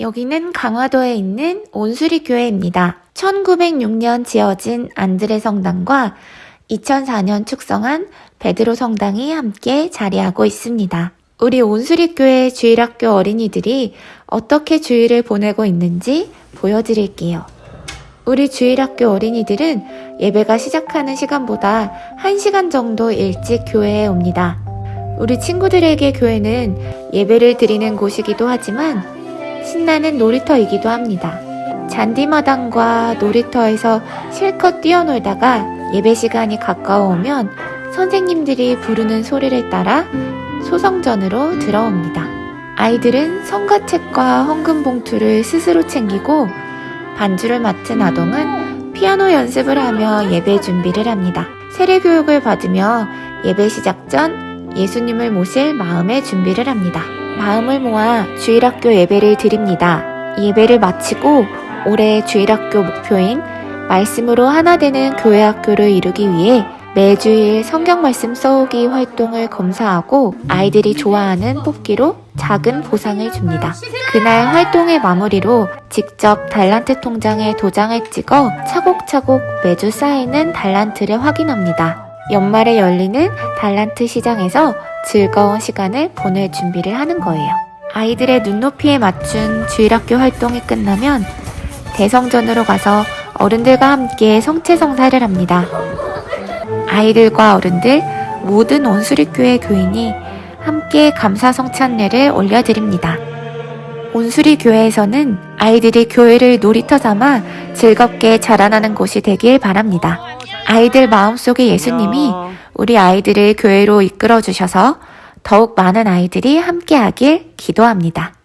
여기는 강화도에 있는 온수리 교회입니다. 1906년 지어진 안드레 성당과 2004년 축성한 베드로 성당이 함께 자리하고 있습니다. 우리 온수리 교회 주일학교 어린이들이 어떻게 주일을 보내고 있는지 보여드릴게요. 우리 주일학교 어린이들은 예배가 시작하는 시간보다 1시간 정도 일찍 교회에 옵니다. 우리 친구들에게 교회는 예배를 드리는 곳이기도 하지만 신나는 놀이터이기도 합니다. 잔디마당과 놀이터에서 실컷 뛰어놀다가 예배 시간이 가까워오면 선생님들이 부르는 소리를 따라 소성전으로 들어옵니다. 아이들은 성가책과 헌금 봉투를 스스로 챙기고 반주를 맡은 아동은 피아노 연습을 하며 예배 준비를 합니다. 세례 교육을 받으며 예배 시작 전 예수님을 모실 마음의 준비를 합니다. 마음을 모아 주일학교 예배를 드립니다. 예배를 마치고 올해 주일학교 목표인 말씀으로 하나 되는 교회 학교를 이루기 위해 매주일 성경 말씀 써오기 활동을 검사하고 아이들이 좋아하는 뽑기로 작은 보상을 줍니다. 그날 활동의 마무리로 직접 달란트 통장에 도장을 찍어 차곡차곡 매주 쌓이는 달란트를 확인합니다. 연말에 열리는 달란트 시장에서 즐거운 시간을 보낼 준비를 하는 거예요. 아이들의 눈높이에 맞춘 주일학교 활동이 끝나면 대성전으로 가서 어른들과 함께 성체성사를 합니다. 아이들과 어른들 모든 온수리교회 교인이 함께 감사 성찬례를 올려드립니다. 온수리 교회에서는 아이들이 교회를 놀이터 삼아 즐겁게 자라나는 곳이 되길 바랍니다. 아이들 마음속에 예수님이 우리 아이들을 교회로 이끌어 주셔서 더욱 많은 아이들이 함께하길 기도합니다.